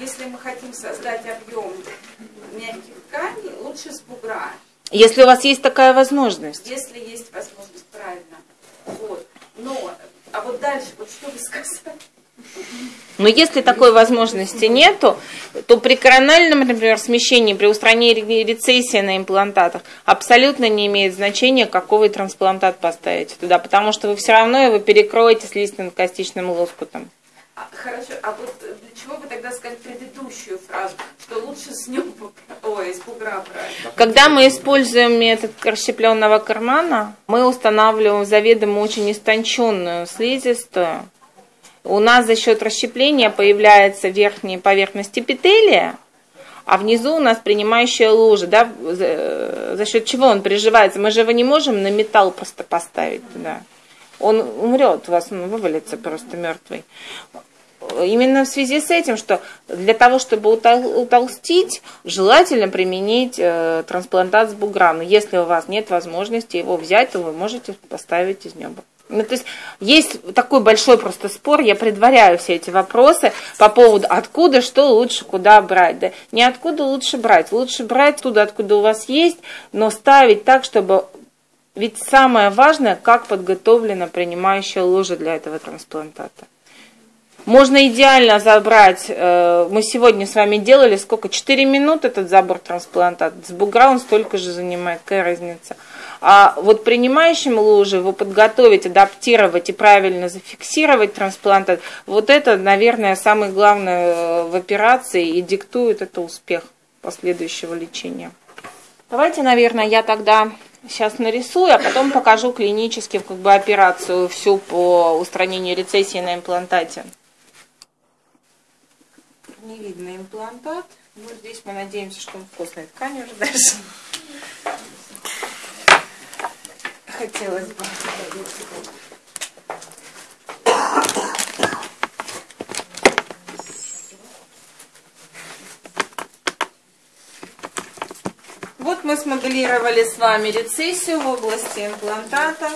если мы хотим создать объем мягких тканей, лучше с бугра. Если у вас есть такая возможность. Если есть возможность, правильно. Вот. Но, а вот дальше, вот что вы сказали? Но если такой возможности нету, то при корональном, например, смещении, при устранении рецессии на имплантатах абсолютно не имеет значения, какой вы трансплантат поставите туда, потому что вы все равно его перекроете с лиственно-костичным лоскутом. А, хорошо, а вот для чего вы тогда сказали предыдущую фразу, что лучше с нем, ой, из бугра брать? Когда мы используем метод расщепленного кармана, мы устанавливаем заведомо очень истонченную слизистую, у нас за счет расщепления появляется верхняя поверхность эпителия, а внизу у нас принимающая лужа, да, за, за счет чего он приживается. Мы же его не можем на металл просто поставить туда. Он умрет, у вас он вывалится просто мертвый. Именно в связи с этим, что для того, чтобы утолстить, желательно применить э, трансплантат с бугром. Если у вас нет возможности его взять, то вы можете поставить из неба. Ну, то есть есть такой большой просто спор, я предваряю все эти вопросы по поводу откуда, что лучше, куда брать. Да? Не откуда лучше брать, лучше брать туда, откуда у вас есть, но ставить так, чтобы... Ведь самое важное, как подготовлена принимающая ложа для этого трансплантата. Можно идеально забрать, э, мы сегодня с вами делали, сколько, 4 минут этот забор трансплантата, с бугра он столько же занимает, какая разница. А вот принимающим лужи его подготовить, адаптировать и правильно зафиксировать трансплантат, вот это, наверное, самое главное э, в операции и диктует это успех последующего лечения. Давайте, наверное, я тогда сейчас нарисую, а потом покажу клинически как бы, операцию всю по устранению рецессии на имплантате. Не видно имплантат. Ну, здесь мы надеемся, что он вкусной ткани уже дальше хотелось бы. Вот мы смоделировали с вами рецессию в области имплантата.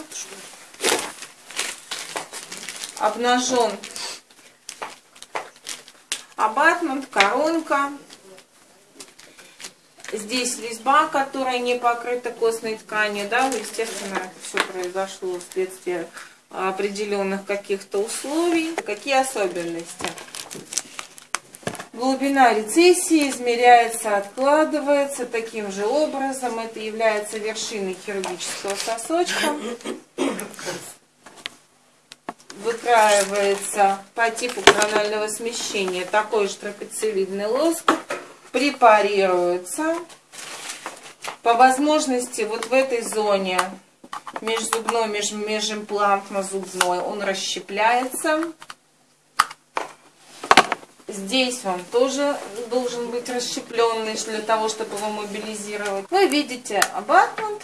Обнажен абатмент, коронка. Здесь резьба, которая не покрыта костной тканью, да, естественно, это все произошло вследствие определенных каких-то условий. Какие особенности? Глубина рецессии измеряется, откладывается таким же образом. Это является вершиной хирургического сосочка. Выкраивается по типу коронального смещения такой же трапециевидный лоскут препарируется. По возможности вот в этой зоне межзубной, меж, межимплантно-зубной он расщепляется. Здесь он тоже должен быть расщепленный для того, чтобы его мобилизировать. Вы видите абатмент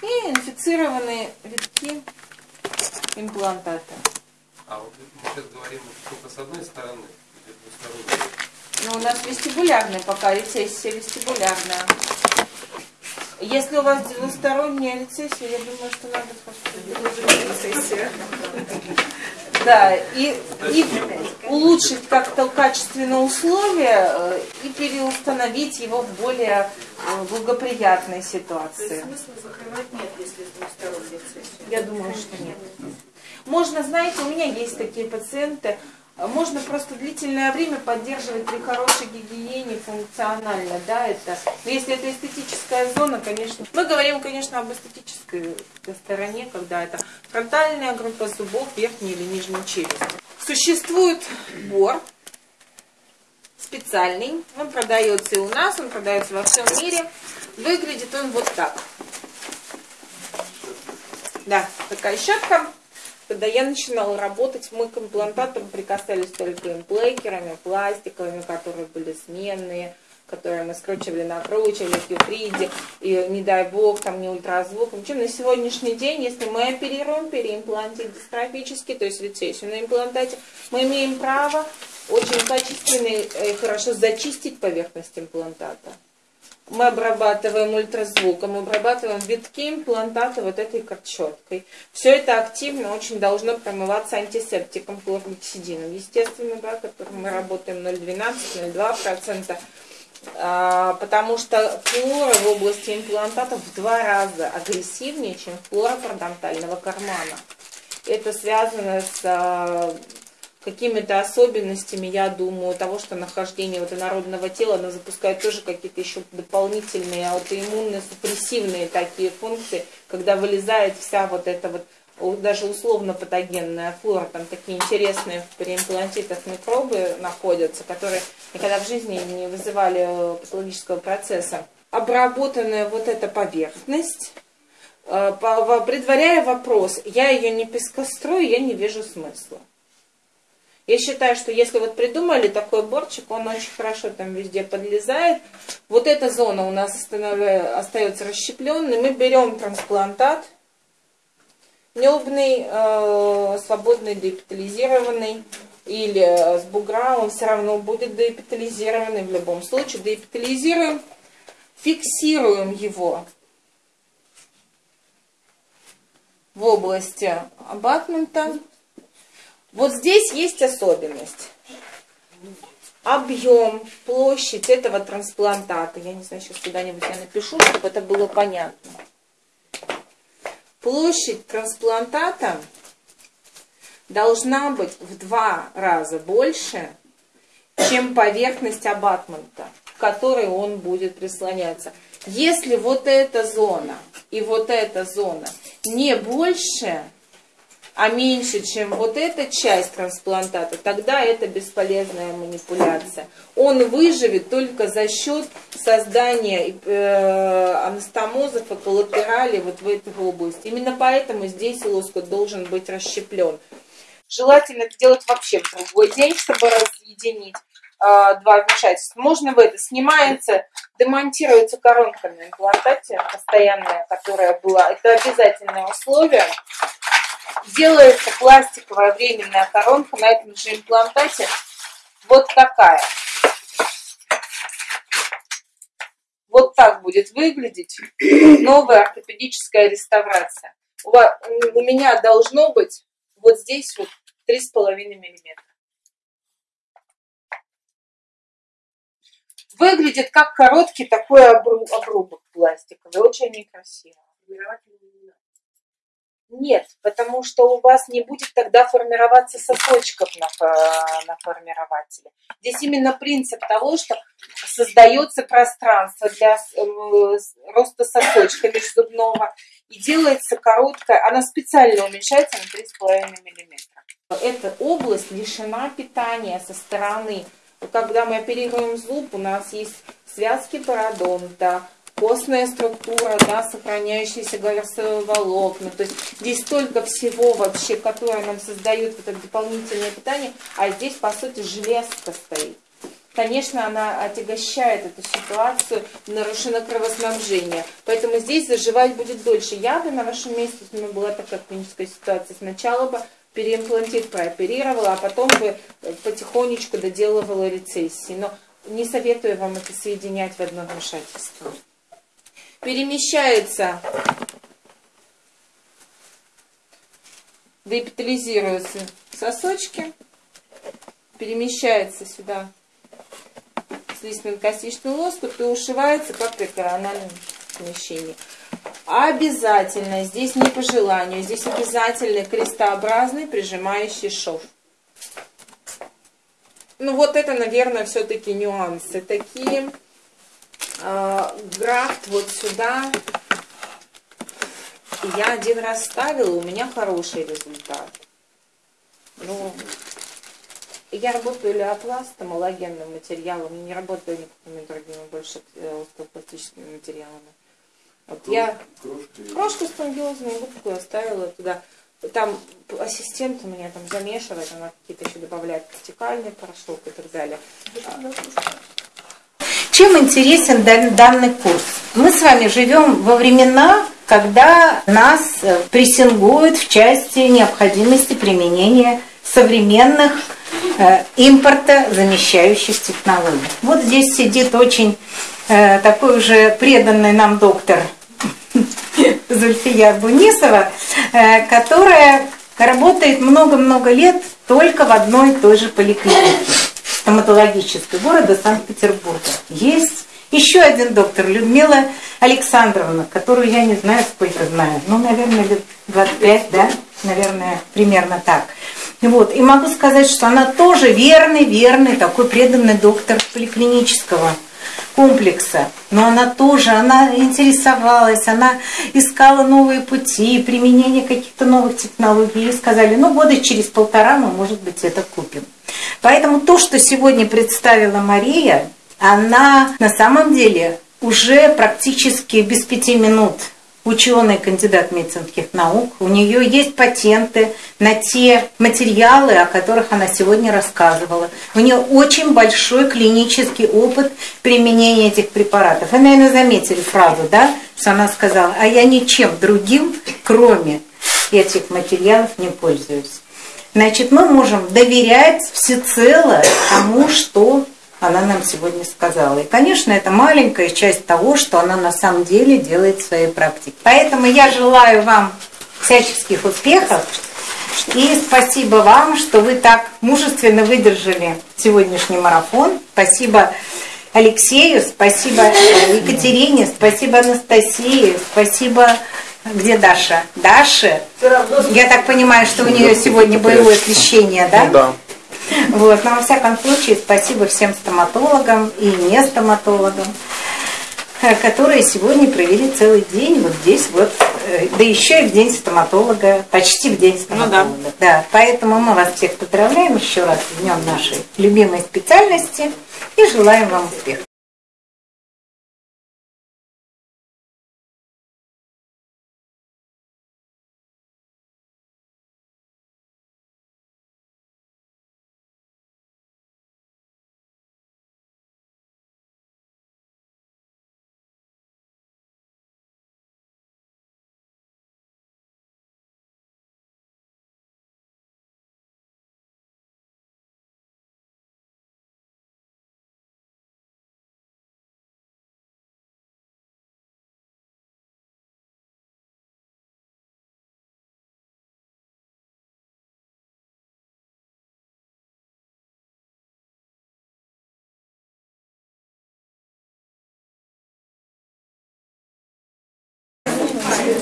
и инфицированные витки имплантата. А вот мы сейчас говорим только с одной стороны, или двусторонней? Ну, у нас вестибулярная пока рецессия вестибулярная. Если у вас двусторонняя рецессия, я думаю, что надо просто рецессия. Да, и, и улучшить как-то качественно условия э, и переустановить его в более э, благоприятной ситуации. смысла закрывать нет, если двусторонняя рецессия? Я думаю, что нет. Можно, знаете, у меня есть такие пациенты, можно просто длительное время поддерживать при хорошей гигиене функционально, да, это. Но если это эстетическая зона, конечно. Мы говорим, конечно, об эстетической стороне, когда это фронтальная группа зубов, верхней или нижней челюсти. Существует бор специальный, он продается и у нас, он продается во всем мире. Выглядит он вот так. Да, такая щетка когда я начинала работать, мы к имплантатам прикасались только имплейкерами, пластиковыми, которые были сменные, которые мы скручивали, накручивали, кьюфриди, и не дай бог, там не ультразвук. Ничего, на сегодняшний день, если мы оперируем переимплантит дистрофически, то есть рецессию на имплантате, мы имеем право очень качественно и хорошо зачистить поверхность имплантата. Мы обрабатываем ультразвуком, мы обрабатываем витки имплантата вот этой картчеткой. Все это активно очень должно промываться антисептиком хлоргексидином, естественно, да, которым мы работаем 0,12-0,2%. А, потому что флора в области имплантата в два раза агрессивнее, чем флора парадонтального кармана. Это связано с а, какими-то особенностями, я думаю, того, что нахождение вот инородного тела, оно запускает тоже какие-то еще дополнительные аутоиммунные, супрессивные такие функции, когда вылезает вся вот эта вот даже условно патогенная флора, там такие интересные в переимплантитах микробы находятся, которые никогда в жизни не вызывали э, патологического процесса. Обработанная вот эта поверхность, э, предваряя вопрос, я ее не пескострою, я не вижу смысла. Я считаю, что если вот придумали такой борчик, он очень хорошо там везде подлезает. Вот эта зона у нас остается расщепленной. Мы берем трансплантат, небный, э, свободный, деэпитализированный или с бугра, он все равно будет деэпитализированный в любом случае. Деэпитализируем, фиксируем его в области абатмента вот здесь есть особенность. Объем, площадь этого трансплантата. Я не знаю, сейчас куда-нибудь я напишу, чтобы это было понятно. Площадь трансплантата должна быть в два раза больше, чем поверхность абатмента, к которой он будет прислоняться. Если вот эта зона и вот эта зона не больше, а меньше, чем вот эта часть трансплантата, тогда это бесполезная манипуляция. Он выживет только за счет создания э, анастомозов и коллатерали вот в этой области. Именно поэтому здесь лоскут должен быть расщеплен. Желательно это делать вообще в другой день, чтобы разъединить э, два вмешательства. Можно в это. Снимается, демонтируется коронка на имплантате постоянная, которая была. Это обязательное условие делается пластиковая временная коронка на этом же имплантате. Вот такая. Вот так будет выглядеть новая ортопедическая реставрация. У, вас, у меня должно быть вот здесь вот 3,5 миллиметра. Выглядит как короткий такой обрубок пластиковый, очень некрасиво. Нет, потому что у вас не будет тогда формироваться сосочков на, на формирователе. Здесь именно принцип того, что создается пространство для э, роста сосочка межзубного и делается короткая, она специально уменьшается на 3,5 мм. Эта область лишена питания со стороны. Когда мы оперируем зуб, у нас есть связки пародонта, костная структура, да, сохраняющиеся голосовые волокна. То есть здесь столько всего вообще, которое нам создает вот это дополнительное питание, а здесь, по сути, железка стоит. Конечно, она отягощает эту ситуацию, нарушено кровоснабжение. Поэтому здесь заживать будет дольше. Я бы на вашем месте, если у была такая клиническая ситуация, сначала бы переимплантит прооперировала, а потом бы потихонечку доделывала рецессии. Но не советую вам это соединять в одно вмешательство перемещается, деэпитализируются сосочки, перемещается сюда слизно-костичный лоскут и ушивается как при корональном смещении. Обязательно, здесь не по желанию, здесь обязательно крестообразный прижимающий шов. Ну вот это, наверное, все-таки нюансы такие. А, графт вот сюда. Я один раз ставила, у меня хороший результат. Ну, я работаю леопластом, аллогенным материалом, не работаю никакими другими больше э, остеопластическими материалами. Вот я крошку, крошку спонгиозную губку оставила туда. Там ассистент у меня там замешивает, она какие-то еще добавляет кортикальный порошок и так далее. Чем интересен данный курс? Мы с вами живем во времена, когда нас э, прессингуют в части необходимости применения современных э, импорта замещающих технологий. Вот здесь сидит очень э, такой уже преданный нам доктор Зульфия Бунисова, э, которая работает много-много лет только в одной и той же поликлинике стоматологической города Санкт-Петербурга. Есть еще один доктор, Людмила Александровна, которую я не знаю, сколько знаю, ну, наверное, лет 25, да, наверное, примерно так. Вот. И могу сказать, что она тоже верный, верный, такой преданный доктор поликлинического комплекса. Но она тоже, она интересовалась, она искала новые пути, применение каких-то новых технологий. И сказали, ну, года через полтора мы, может быть, это купим. Поэтому то, что сегодня представила Мария, она на самом деле уже практически без пяти минут ученый, кандидат медицинских наук. У нее есть патенты на те материалы, о которых она сегодня рассказывала. У нее очень большой клинический опыт применения этих препаратов. Вы, наверное, заметили фразу, да, что она сказала, а я ничем другим, кроме этих материалов, не пользуюсь. Значит, мы можем доверять всецело тому, что она нам сегодня сказала. И, конечно, это маленькая часть того, что она на самом деле делает в своей практике. Поэтому я желаю вам всяческих успехов. И спасибо вам, что вы так мужественно выдержали сегодняшний марафон. Спасибо Алексею, спасибо Екатерине, спасибо Анастасии, спасибо где Даша? Даша? Я так понимаю, что у нее сегодня боевое освещение, да? Ну, да. Вот. Но во всяком случае, спасибо всем стоматологам и не стоматологам, э, которые сегодня провели целый день вот здесь вот, э, да еще и в день стоматолога, почти в день стоматолога. Ну, да. да. Поэтому мы вас всех поздравляем еще раз с днем нашей любимой специальности и желаем вам успехов.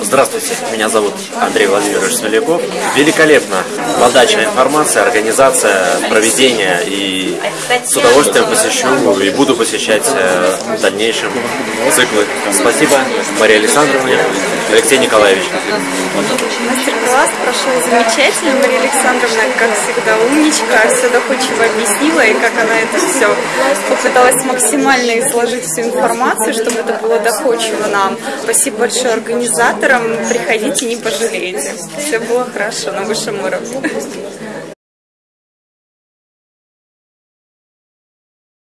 Здравствуйте, меня зовут Андрей Владимирович Смоляков. Великолепно подача информации, организация, проведение и с удовольствием посещу и буду посещать э, в дальнейшем циклы. Спасибо Марии Александровне, Алексей Николаевич. Мастер-класс прошел замечательно. Мария Александровна, как всегда, умничка, все доходчиво объяснила, и как она это все попыталась максимально изложить всю информацию, чтобы это было доходчиво нам. Спасибо большое организаторам. Приходите, не пожалеете. Все было хорошо на высшем уровне.